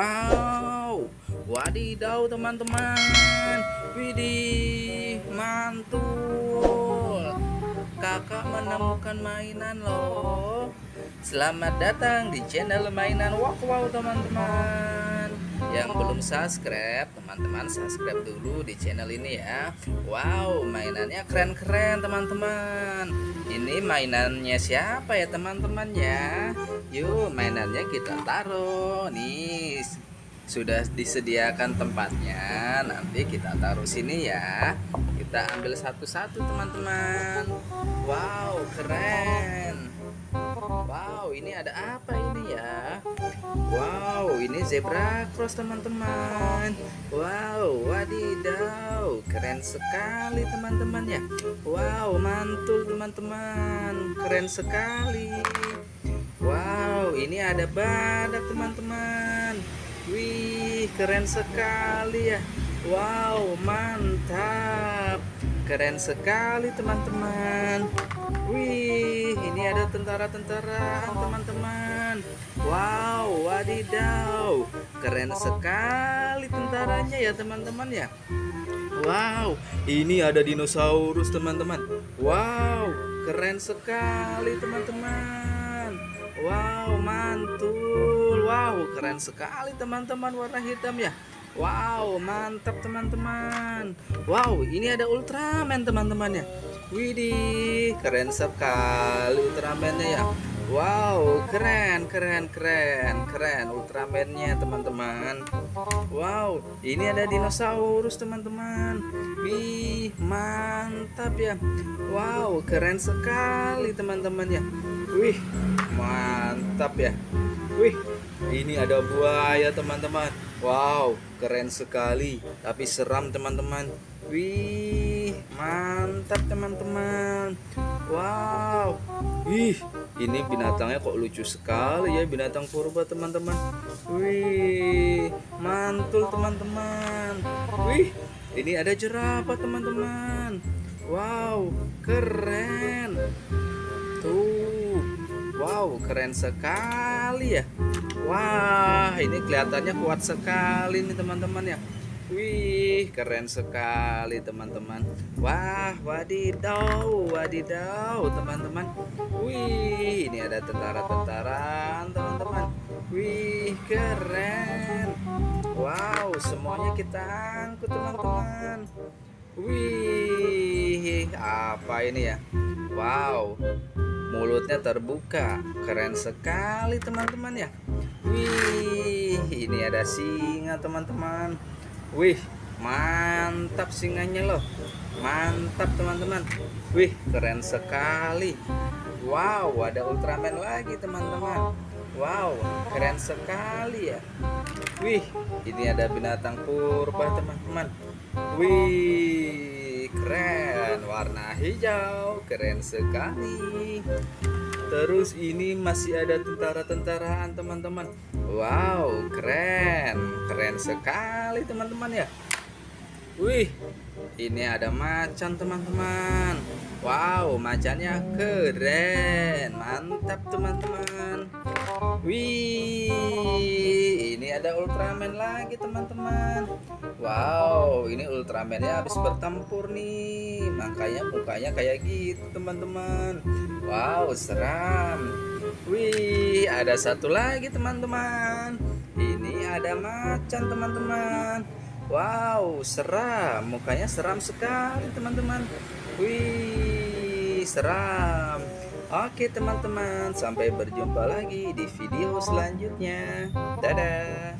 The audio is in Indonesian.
Wow, wadidaw teman-teman. Widih, mantul. Kakak menemukan mainan loh. Selamat datang di channel mainan Wow Wow teman-teman. Yang belum subscribe, teman-teman subscribe dulu di channel ini ya. Wow, mainannya keren-keren teman-teman. Ini mainannya siapa ya teman-teman ya? Yuk, mainannya kita taruh. Nih, sudah disediakan tempatnya. Nanti kita taruh sini ya. Kita ambil satu-satu teman-teman. Wow, keren. Wow, ini ada apa ini zebra cross teman-teman. Wow, wadidaw, keren sekali teman-teman ya. Wow, mantul teman-teman, keren sekali. Wow, ini ada badak teman-teman. Wih, keren sekali ya. Wow, mantap. Keren sekali teman-teman. Wih, ini ada tentara-tentara teman-teman. Wadidaw. Keren sekali tentaranya ya teman-teman ya. Wow, ini ada dinosaurus teman-teman. Wow, keren sekali teman-teman. Wow, mantul. Wow, keren sekali teman-teman warna hitam ya. Wow, mantap teman-teman. Wow, ini ada Ultraman teman-teman ya. Widih, keren sekali Ultramannya ya. Wow, keren, keren, keren, keren Ultramannya teman-teman. Wow, ini ada dinosaurus teman-teman. Wih, mantap ya. Wow, keren sekali teman-teman ya. Wih, mantap ya. Wih, ini ada buaya teman-teman. Wow, keren sekali, tapi seram teman-teman. Wih, mantap teman-teman. Wow, ih, ini binatangnya kok lucu sekali ya binatang purba teman-teman. Wih, mantul teman-teman. Wih, ini ada jerapah teman-teman. Wow, keren. Tuh, wow, keren sekali ya. Wah, ini kelihatannya kuat sekali nih teman-teman ya. Wih, keren sekali teman-teman. Wah, wadidaw, wadidaw teman-teman. Wih, ini ada tentara-tentara teman-teman. Wih, keren. Wow, semuanya kita angkut teman-teman. Wih, apa ini ya? Wow, mulutnya terbuka keren sekali teman-teman ya wih ini ada singa teman-teman wih mantap singanya loh. Mantap teman-teman. Wih keren sekali. Wow ada ultraman lagi teman-teman. Wow keren sekali ya. Wih ini ada binatang purba teman-teman. Wih keren. Warna hijau keren sekali. Terus ini masih ada tentara-tentaraan teman-teman. Wow keren. Keren sekali teman-teman ya wih ini ada macan teman-teman. Wow macannya keren. Mantap teman-teman. Wih ini ada ultraman lagi teman-teman. Wow ini ultramannya habis bertempur nih. Makanya mukanya kayak gitu teman-teman. Wow seram. Wih ada satu lagi teman-teman. Ini ada macan teman-teman Wow, seram. Mukanya seram sekali, teman-teman. Wih, seram. Oke, teman-teman. Sampai berjumpa lagi di video selanjutnya. Dadah.